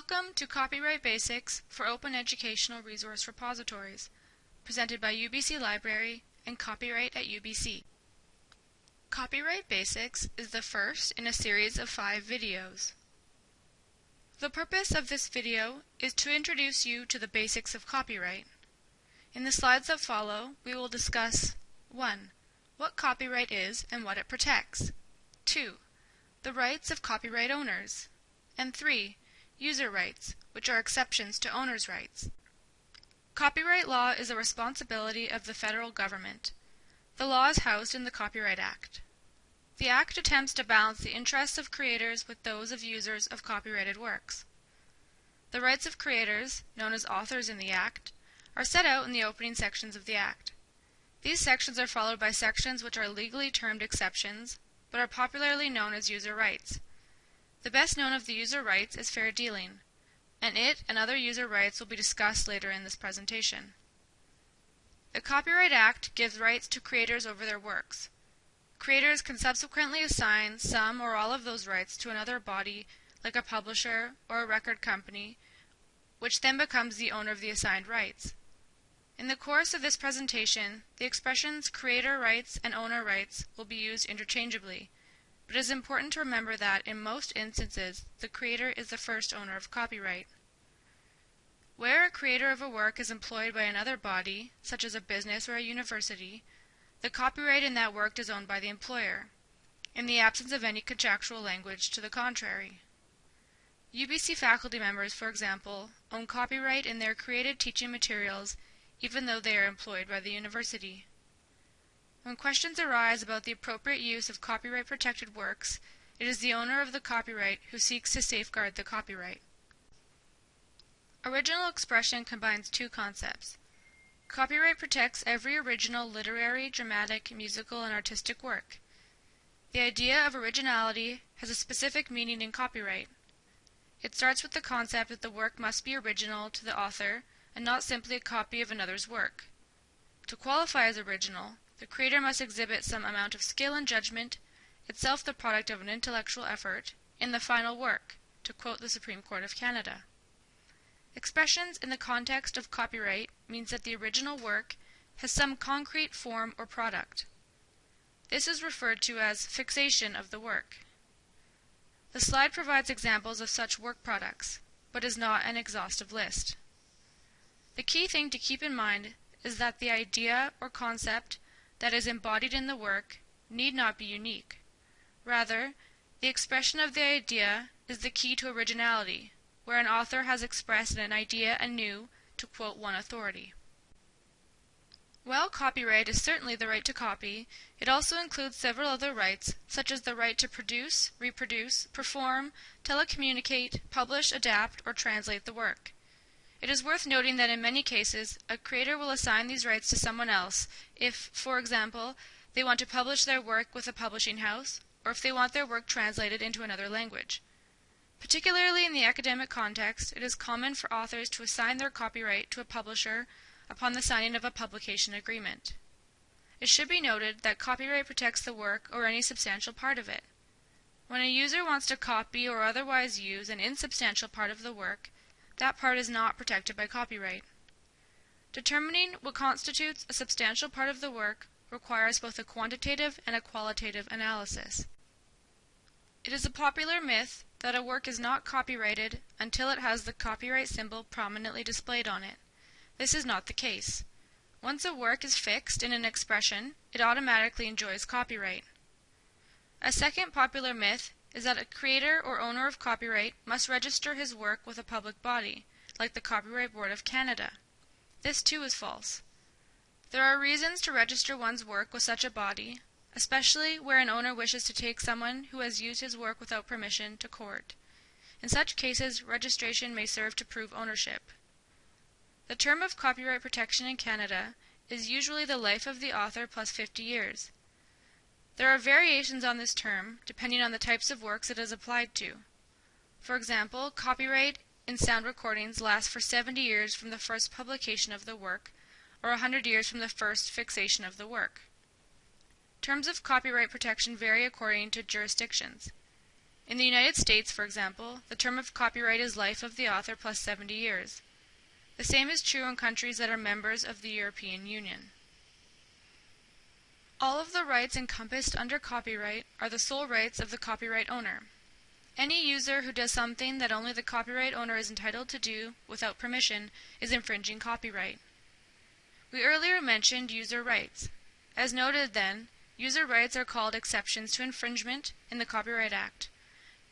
Welcome to Copyright Basics for Open Educational Resource Repositories, presented by UBC Library and Copyright at UBC. Copyright Basics is the first in a series of five videos. The purpose of this video is to introduce you to the basics of copyright. In the slides that follow, we will discuss 1. What copyright is and what it protects. 2. The rights of copyright owners. And 3 user rights, which are exceptions to owner's rights. Copyright law is a responsibility of the federal government. The law is housed in the Copyright Act. The Act attempts to balance the interests of creators with those of users of copyrighted works. The rights of creators, known as authors in the Act, are set out in the opening sections of the Act. These sections are followed by sections which are legally termed exceptions, but are popularly known as user rights. The best known of the user rights is fair dealing, and it and other user rights will be discussed later in this presentation. The Copyright Act gives rights to creators over their works. Creators can subsequently assign some or all of those rights to another body like a publisher or a record company, which then becomes the owner of the assigned rights. In the course of this presentation, the expressions creator rights and owner rights will be used interchangeably, but it is important to remember that, in most instances, the creator is the first owner of copyright. Where a creator of a work is employed by another body, such as a business or a university, the copyright in that work is owned by the employer, in the absence of any contractual language to the contrary. UBC faculty members, for example, own copyright in their created teaching materials even though they are employed by the university. When questions arise about the appropriate use of copyright protected works, it is the owner of the copyright who seeks to safeguard the copyright. Original expression combines two concepts. Copyright protects every original literary, dramatic, musical, and artistic work. The idea of originality has a specific meaning in copyright. It starts with the concept that the work must be original to the author and not simply a copy of another's work. To qualify as original, the creator must exhibit some amount of skill and judgment, itself the product of an intellectual effort, in the final work, to quote the Supreme Court of Canada. Expressions in the context of copyright means that the original work has some concrete form or product. This is referred to as fixation of the work. The slide provides examples of such work products, but is not an exhaustive list. The key thing to keep in mind is that the idea or concept that is embodied in the work need not be unique. Rather, the expression of the idea is the key to originality, where an author has expressed an idea anew, to quote one authority. While copyright is certainly the right to copy, it also includes several other rights, such as the right to produce, reproduce, perform, telecommunicate, publish, adapt, or translate the work. It is worth noting that in many cases, a creator will assign these rights to someone else if, for example, they want to publish their work with a publishing house, or if they want their work translated into another language. Particularly in the academic context, it is common for authors to assign their copyright to a publisher upon the signing of a publication agreement. It should be noted that copyright protects the work or any substantial part of it. When a user wants to copy or otherwise use an insubstantial part of the work, that part is not protected by copyright. Determining what constitutes a substantial part of the work requires both a quantitative and a qualitative analysis. It is a popular myth that a work is not copyrighted until it has the copyright symbol prominently displayed on it. This is not the case. Once a work is fixed in an expression, it automatically enjoys copyright. A second popular myth is that a creator or owner of copyright must register his work with a public body, like the Copyright Board of Canada. This too is false. There are reasons to register one's work with such a body, especially where an owner wishes to take someone who has used his work without permission to court. In such cases, registration may serve to prove ownership. The term of copyright protection in Canada is usually the life of the author plus 50 years. There are variations on this term, depending on the types of works it is applied to. For example, copyright in sound recordings lasts for 70 years from the first publication of the work, or 100 years from the first fixation of the work. Terms of copyright protection vary according to jurisdictions. In the United States, for example, the term of copyright is life of the author plus 70 years. The same is true in countries that are members of the European Union. All of the rights encompassed under copyright are the sole rights of the copyright owner. Any user who does something that only the copyright owner is entitled to do without permission is infringing copyright. We earlier mentioned user rights. As noted then, user rights are called exceptions to infringement in the Copyright Act,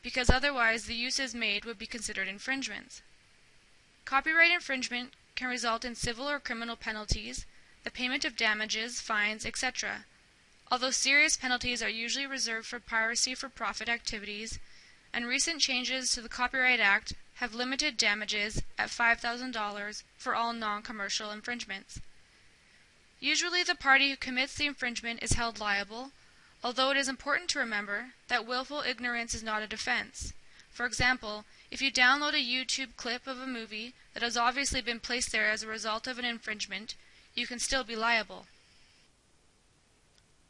because otherwise the uses made would be considered infringements. Copyright infringement can result in civil or criminal penalties, the payment of damages, fines, etc. Although serious penalties are usually reserved for piracy for profit activities, and recent changes to the Copyright Act have limited damages at $5,000 for all non-commercial infringements. Usually the party who commits the infringement is held liable, although it is important to remember that willful ignorance is not a defense. For example, if you download a YouTube clip of a movie that has obviously been placed there as a result of an infringement, you can still be liable.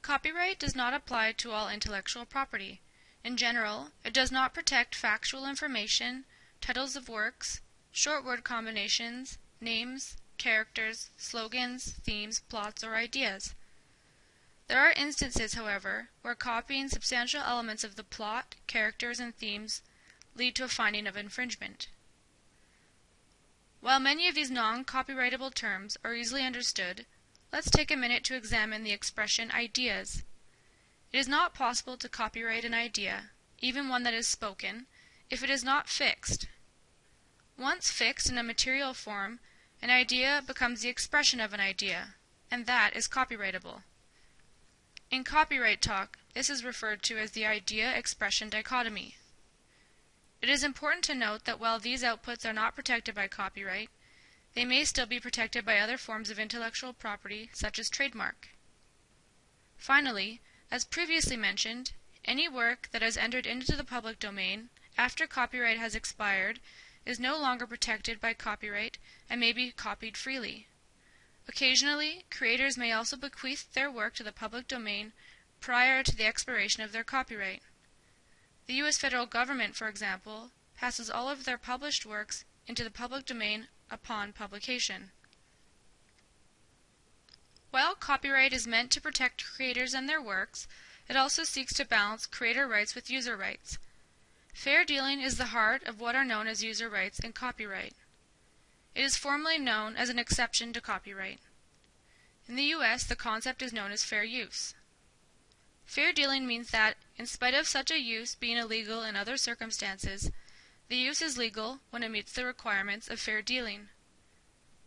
Copyright does not apply to all intellectual property. In general, it does not protect factual information, titles of works, short word combinations, names, characters, slogans, themes, plots, or ideas. There are instances, however, where copying substantial elements of the plot, characters, and themes lead to a finding of infringement. While many of these non-copyrightable terms are easily understood, let's take a minute to examine the expression ideas. It is not possible to copyright an idea, even one that is spoken, if it is not fixed. Once fixed in a material form, an idea becomes the expression of an idea, and that is copyrightable. In copyright talk, this is referred to as the idea-expression dichotomy. It is important to note that while these outputs are not protected by copyright, they may still be protected by other forms of intellectual property, such as trademark. Finally, as previously mentioned, any work that has entered into the public domain after copyright has expired is no longer protected by copyright and may be copied freely. Occasionally, creators may also bequeath their work to the public domain prior to the expiration of their copyright. The U.S. federal government, for example, passes all of their published works into the public domain upon publication. While copyright is meant to protect creators and their works, it also seeks to balance creator rights with user rights. Fair dealing is the heart of what are known as user rights in copyright. It is formally known as an exception to copyright. In the U.S., the concept is known as fair use. Fair dealing means that, in spite of such a use being illegal in other circumstances, the use is legal when it meets the requirements of fair dealing.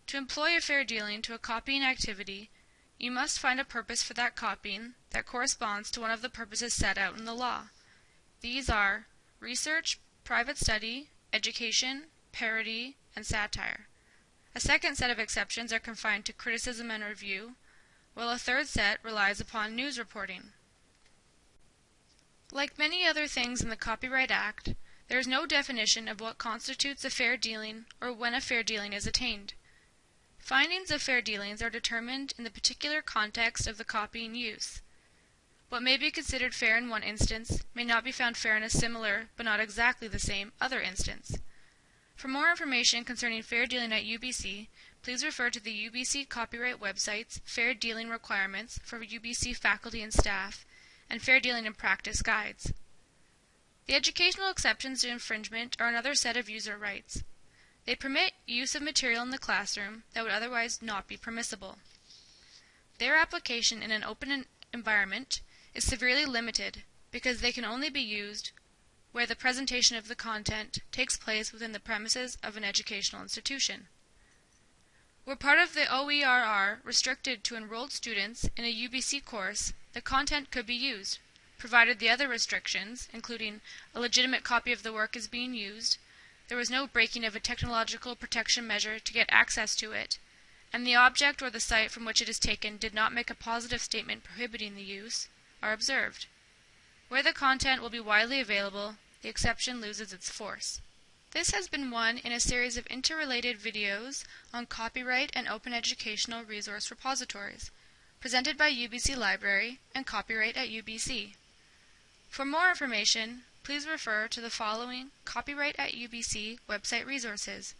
To employ a fair dealing to a copying activity, you must find a purpose for that copying that corresponds to one of the purposes set out in the law. These are research, private study, education, parody, and satire. A second set of exceptions are confined to criticism and review, while a third set relies upon news reporting. Like many other things in the Copyright Act, there is no definition of what constitutes a fair dealing or when a fair dealing is attained. Findings of fair dealings are determined in the particular context of the copying use. What may be considered fair in one instance may not be found fair in a similar, but not exactly the same, other instance. For more information concerning fair dealing at UBC, please refer to the UBC copyright website's Fair Dealing Requirements for UBC faculty and staff and Fair Dealing in Practice guides. The educational exceptions to infringement are another set of user rights. They permit use of material in the classroom that would otherwise not be permissible. Their application in an open environment is severely limited because they can only be used where the presentation of the content takes place within the premises of an educational institution. Were part of the OERR restricted to enrolled students in a UBC course, the content could be used, provided the other restrictions, including a legitimate copy of the work is being used, there was no breaking of a technological protection measure to get access to it, and the object or the site from which it is taken did not make a positive statement prohibiting the use, are observed. Where the content will be widely available, the exception loses its force. This has been one in a series of interrelated videos on copyright and open educational resource repositories presented by UBC Library and Copyright at UBC. For more information, please refer to the following Copyright at UBC website resources.